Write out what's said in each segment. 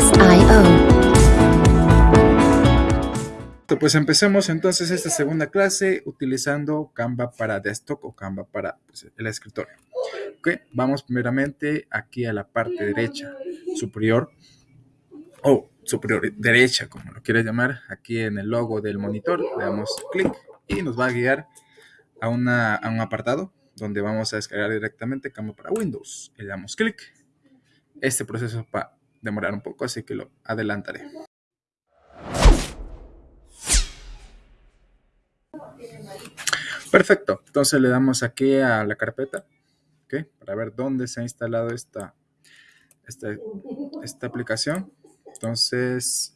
Artlist.io. Pues empecemos entonces esta segunda clase utilizando Canva para desktop o Canva para pues, el escritorio. Okay. Vamos primeramente aquí a la parte derecha superior o superior derecha, como lo quieras llamar, aquí en el logo del monitor, le damos clic y nos va a guiar a, una, a un apartado donde vamos a descargar directamente Canva para Windows. Le damos clic. Este proceso va a demorar un poco, así que lo adelantaré. Perfecto, entonces le damos aquí a la carpeta. Para ver dónde se ha instalado esta, esta, esta aplicación. Entonces,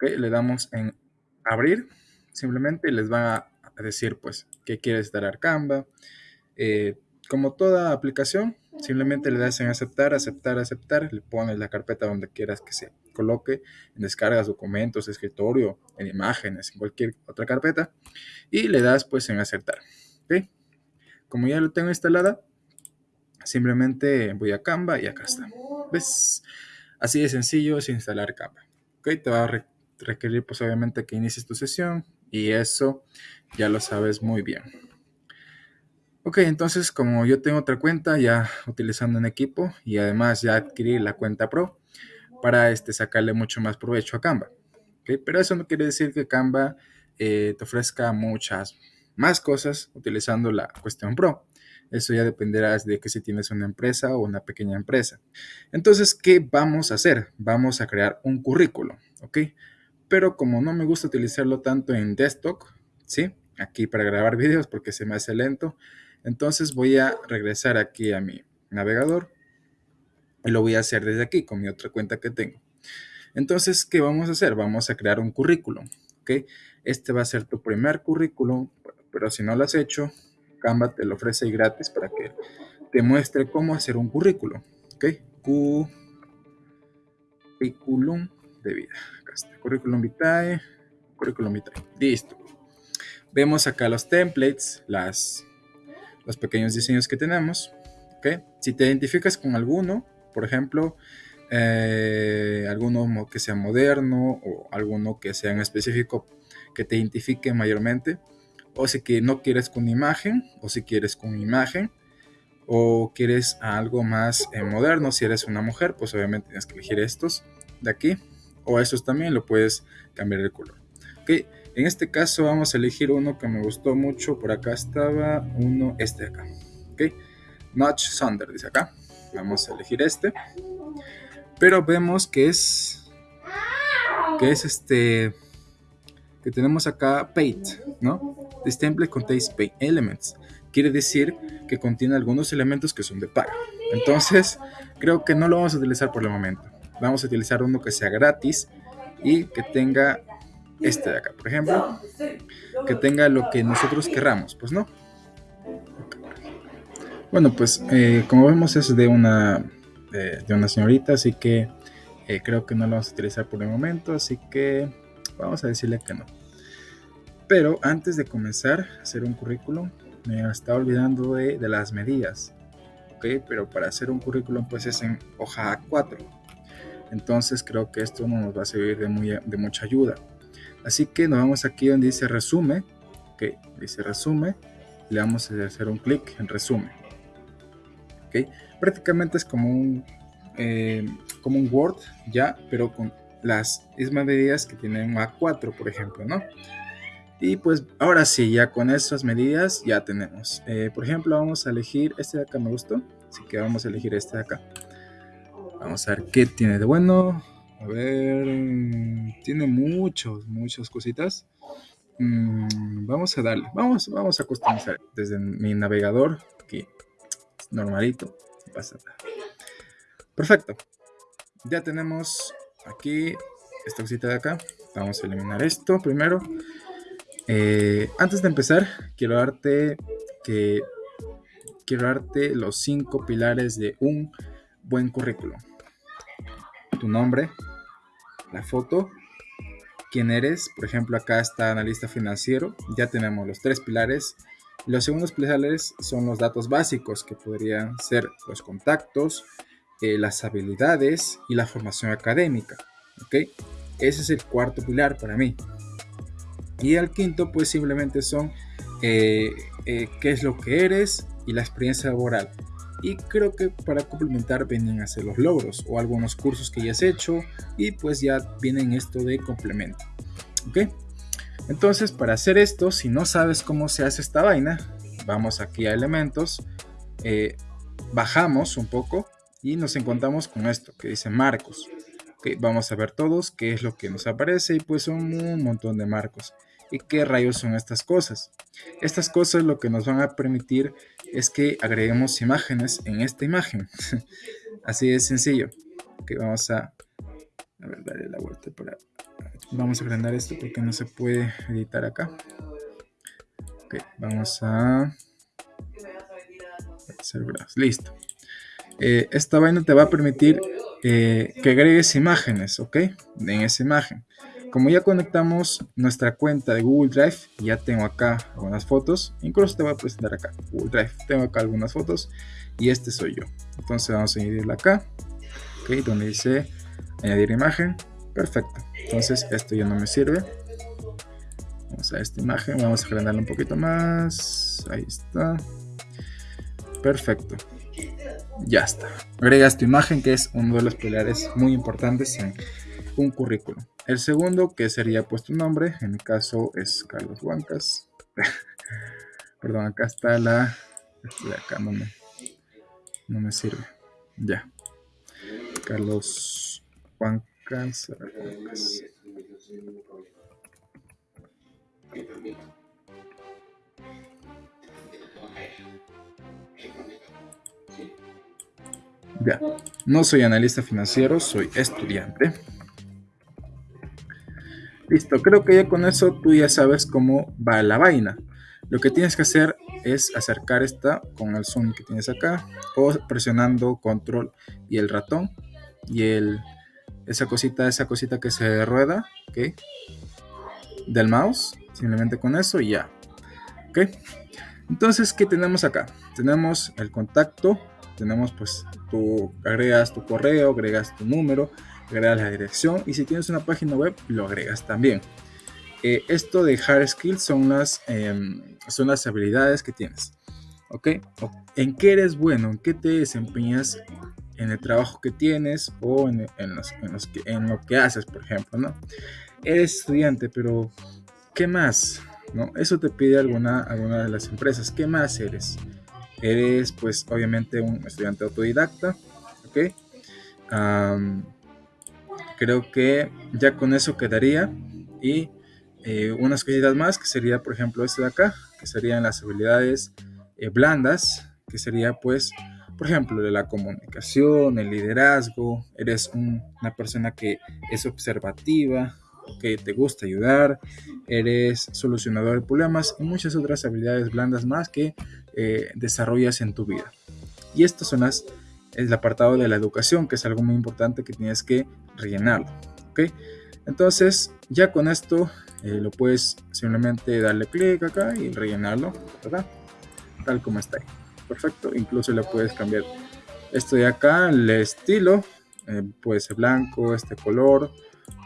le damos en abrir, simplemente y les va a decir, pues, que quiere instalar Canva. Eh, como toda aplicación, simplemente le das en aceptar, aceptar, aceptar, le pones la carpeta donde quieras que se coloque, en descargas, documentos, escritorio, en imágenes, en cualquier otra carpeta, y le das pues en aceptar. Como ya lo tengo instalada, simplemente voy a Canva y acá está. ¿Ves? Así de sencillo es instalar Canva. Te va a requerir pues obviamente que inicies tu sesión y eso ya lo sabes muy bien. Ok, entonces como yo tengo otra cuenta ya utilizando un equipo y además ya adquirí la cuenta Pro para este, sacarle mucho más provecho a Canva. ¿okay? Pero eso no quiere decir que Canva eh, te ofrezca muchas más cosas utilizando la cuestión Pro. Eso ya dependerá de que si tienes una empresa o una pequeña empresa. Entonces, ¿qué vamos a hacer? Vamos a crear un currículo, ¿ok? Pero como no me gusta utilizarlo tanto en desktop, ¿sí? Aquí para grabar videos porque se me hace lento, entonces voy a regresar aquí a mi navegador y lo voy a hacer desde aquí con mi otra cuenta que tengo. Entonces, ¿qué vamos a hacer? Vamos a crear un currículum, ¿ok? Este va a ser tu primer currículum, pero si no lo has hecho, Canva te lo ofrece gratis para que te muestre cómo hacer un currículum, ¿ok? Currículum de vida. Acá está, currículum vitae, currículum vitae. Listo. Vemos acá los templates, las los pequeños diseños que tenemos. ¿okay? Si te identificas con alguno, por ejemplo, eh, alguno que sea moderno o alguno que sea en específico que te identifique mayormente, o si que no quieres con imagen, o si quieres con imagen, o quieres algo más eh, moderno, si eres una mujer, pues obviamente tienes que elegir estos de aquí, o estos también lo puedes cambiar el color. ¿okay? En este caso vamos a elegir uno que me gustó mucho. Por acá estaba uno, este de acá. ¿Ok? Notch Thunder, dice acá. Vamos a elegir este. Pero vemos que es... Que es este... Que tenemos acá Paint, ¿no? This template contains paint elements. Quiere decir que contiene algunos elementos que son de paga. Entonces, creo que no lo vamos a utilizar por el momento. Vamos a utilizar uno que sea gratis y que tenga este de acá, por ejemplo, que tenga lo que nosotros querramos, pues no. Bueno, pues eh, como vemos es de una, de, una señorita, así que eh, creo que no lo vamos a utilizar por el momento, así que vamos a decirle que no. Pero antes de comenzar a hacer un currículum, me estaba olvidando de, de las medidas. ¿ok? Pero para hacer un currículum pues es en hoja A4. Entonces creo que esto no nos va a servir de, muy, de mucha ayuda. Así que nos vamos aquí donde dice resume, ok, dice resume, le vamos a hacer un clic en resume. Ok, prácticamente es como un, eh, como un Word ya, pero con las mismas medidas que tiene un A4, por ejemplo, ¿no? Y pues ahora sí, ya con esas medidas ya tenemos. Eh, por ejemplo, vamos a elegir este de acá, me gustó. Así que vamos a elegir este de acá. Vamos a ver qué tiene de bueno. A ver, tiene muchos, muchas cositas. Mm, vamos a darle, vamos, vamos a customizar desde mi navegador, aquí, normalito, Perfecto. Ya tenemos aquí esta cosita de acá. Vamos a eliminar esto primero. Eh, antes de empezar, quiero darte que quiero darte los cinco pilares de un buen currículum. Tu nombre, la foto, quién eres, por ejemplo acá está analista financiero, ya tenemos los tres pilares. Los segundos pilares son los datos básicos que podrían ser los contactos, eh, las habilidades y la formación académica. Ese es el cuarto pilar para mí. Y el quinto, pues simplemente son eh, eh, qué es lo que eres y la experiencia laboral. Y creo que para complementar vienen a ser los logros o algunos cursos que ya has hecho y pues ya vienen esto de complemento. ¿Ok? Entonces, para hacer esto, si no sabes cómo se hace esta vaina, vamos aquí a elementos, eh, bajamos un poco y nos encontramos con esto que dice marcos. Okay, vamos a ver todos qué es lo que nos aparece y pues son un montón de marcos. ¿Y qué rayos son estas cosas? Estas cosas lo que nos van a permitir es que agreguemos imágenes en esta imagen. Así de sencillo. Ok, vamos a, a ver, darle la vuelta para... Vamos a agrandar esto porque no se puede editar acá. Ok, vamos a... Listo. Eh, esta vaina te va a permitir eh, que agregues imágenes, ¿ok? En esa imagen. Como ya conectamos nuestra cuenta de Google Drive, ya tengo acá algunas fotos, incluso te voy a presentar acá, Google Drive, tengo acá algunas fotos y este soy yo. Entonces vamos a añadirla acá, ¿ok? Donde dice añadir imagen, perfecto. Entonces esto ya no me sirve. Vamos a esta imagen, vamos a agrandarla un poquito más, ahí está. Perfecto. Ya está. Agregas tu imagen, que es uno de los pilares muy importantes en un currículum. El segundo, que sería pues tu nombre, en mi caso es Carlos Huancas. Perdón, acá está la... De acá no me, no me sirve. Ya. Carlos Huancas. Huancas. Ya, no soy analista financiero, soy estudiante. Listo, creo que ya con eso tú ya sabes cómo va la vaina. Lo que tienes que hacer es acercar esta con el zoom que tienes acá o presionando control y el ratón y el esa cosita, esa cosita que se rueda, ¿ok? Del mouse, simplemente con eso y ya, ¿ok? Entonces, ¿qué tenemos acá? Tenemos el contacto, tenemos pues tú agregas tu correo, agregas tu número, agregas la dirección y si tienes una página web lo agregas también. Eh, esto de hard skills son las, em, son las habilidades que tienes. ¿Ok? ¿En qué eres bueno? ¿En qué te desempeñas en el trabajo que tienes o en, los, en, lo que haces, por ejemplo, ¿no? Eres estudiante, pero ¿qué más? ¿No? Eso te pide alguna, alguna de las empresas. ¿Qué más eres? eres pues obviamente un estudiante autodidacta, ¿ok? Creo que ya con eso quedaría. Y eh, unas cositas más que sería por ejemplo este de acá, que serían las habilidades eh, blandas, que sería pues por ejemplo de la comunicación, el liderazgo, eres una persona que es observativa, que te gusta ayudar, eres solucionador de problemas y muchas otras habilidades blandas más que eh, desarrollas en tu vida. Y estas son las, el apartado de la educación, que es algo muy importante que tienes que rellenarlo. ¿ok? Entonces, ya con esto eh, lo puedes simplemente darle clic acá y rellenarlo, ¿verdad? Tal como está ahí. Perfecto. Incluso le puedes cambiar esto de acá, el estilo, eh, puede ser blanco, este color,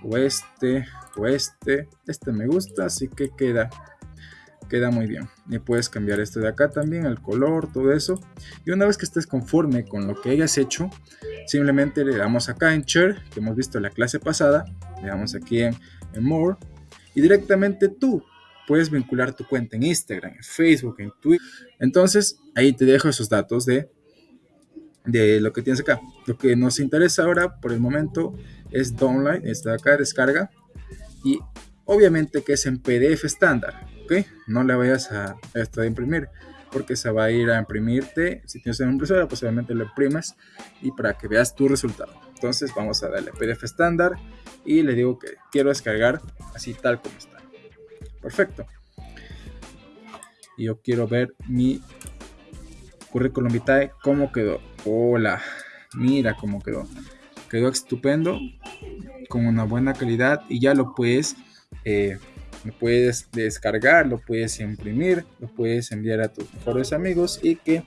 o este, o este. Este me gusta, así que queda queda muy bien. Y puedes cambiar esto de acá también, el color, todo eso. Y una vez que estés conforme con lo que hayas hecho, simplemente le damos acá en Share, que hemos visto en la clase pasada, le damos aquí en, More, y directamente tú puedes vincular tu cuenta en Instagram, en Facebook, en Twitter. Entonces, ahí te dejo esos datos de, de lo que tienes acá. Lo que nos interesa ahora, por el momento, es download, está acá, descarga. Y obviamente que es en PDF estándar. No le vayas a esto de imprimir porque se va a ir a imprimirte. Si tienes una impresora, pues obviamente lo imprimes y para que veas tu resultado. Entonces vamos a darle PDF estándar y le digo que quiero descargar así tal como está. Perfecto. Y yo quiero ver mi currículum vitae, cómo quedó. Hola, mira cómo quedó. Quedó estupendo, con una buena calidad y ya lo puedes eh, lo puedes descargar, lo puedes imprimir, lo puedes enviar a tus mejores amigos y que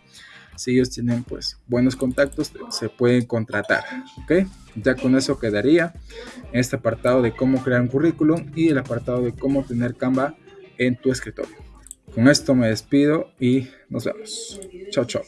si ellos tienen pues buenos contactos, se pueden contratar, ¿ok? Ya con eso quedaría este apartado de cómo crear un currículum y el apartado de cómo tener Canva en tu escritorio. Con esto me despido y nos vemos. Chao, chao.